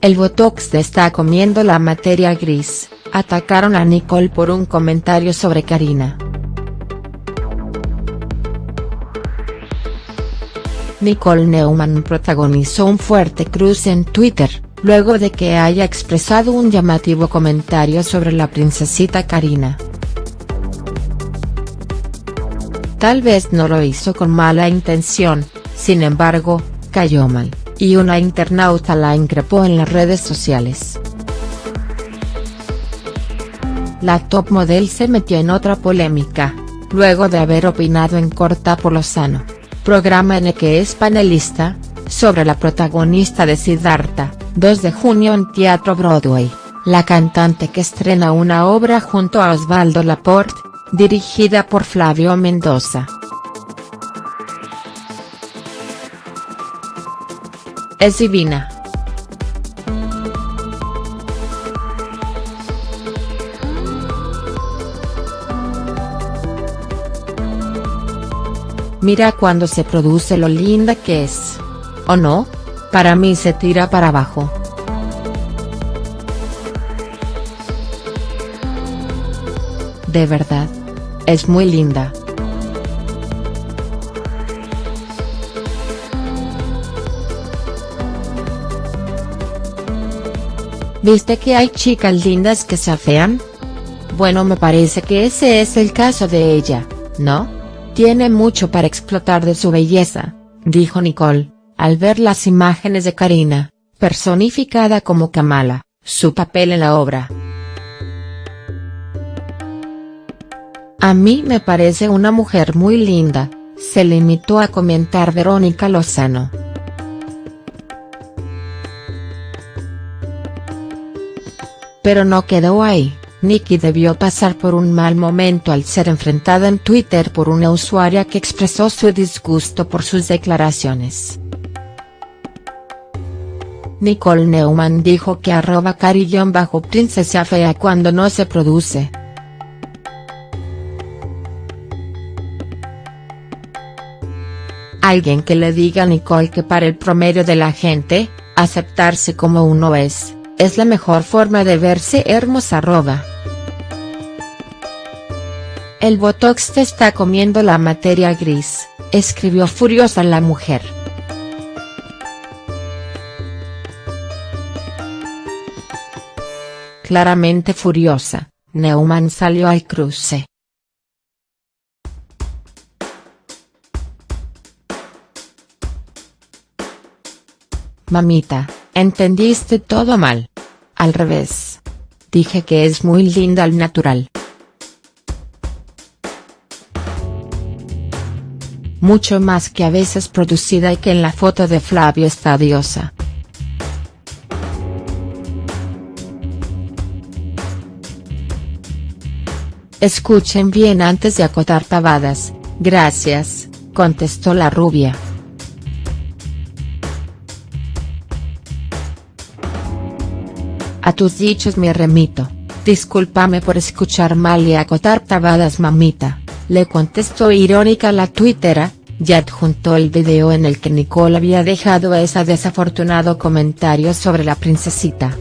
el Botox está comiendo la materia gris, atacaron a Nicole por un comentario sobre Karina. Nicole Neumann protagonizó un fuerte cruce en Twitter, luego de que haya expresado un llamativo comentario sobre la princesita Karina. Tal vez no lo hizo con mala intención, sin embargo, cayó mal, y una internauta la increpó en las redes sociales. La top model se metió en otra polémica, luego de haber opinado en Corta por Lozano, programa en el que es panelista, sobre la protagonista de Siddhartha, 2 de junio en Teatro Broadway, la cantante que estrena una obra junto a Osvaldo Laporte, dirigida por Flavio Mendoza. Es divina. Mira cuando se produce lo linda que es. ¿O no? Para mí se tira para abajo. De verdad. Es muy linda. ¿Viste que hay chicas lindas que se afean? Bueno me parece que ese es el caso de ella, ¿no? Tiene mucho para explotar de su belleza, dijo Nicole, al ver las imágenes de Karina, personificada como Kamala, su papel en la obra. A mí me parece una mujer muy linda, se limitó a comentar Verónica Lozano. Pero no quedó ahí, Nikki debió pasar por un mal momento al ser enfrentada en Twitter por una usuaria que expresó su disgusto por sus declaraciones. Nicole Neumann dijo que arroba bajo princesa fea cuando no se produce. Alguien que le diga a Nicole que para el promedio de la gente, aceptarse como uno es, es la mejor forma de verse hermosa. El botox te está comiendo la materia gris, escribió furiosa la mujer. Claramente furiosa, Neumann salió al cruce. Mamita, entendiste todo mal. Al revés. Dije que es muy linda al natural. Mucho más que a veces producida y que en la foto de Flavio está diosa. Escuchen bien antes de acotar pavadas, gracias, contestó la rubia. A tus dichos me remito, discúlpame por escuchar mal y acotar tabadas mamita, le contestó irónica la tuitera, y adjuntó el video en el que Nicole había dejado ese desafortunado comentario sobre la princesita.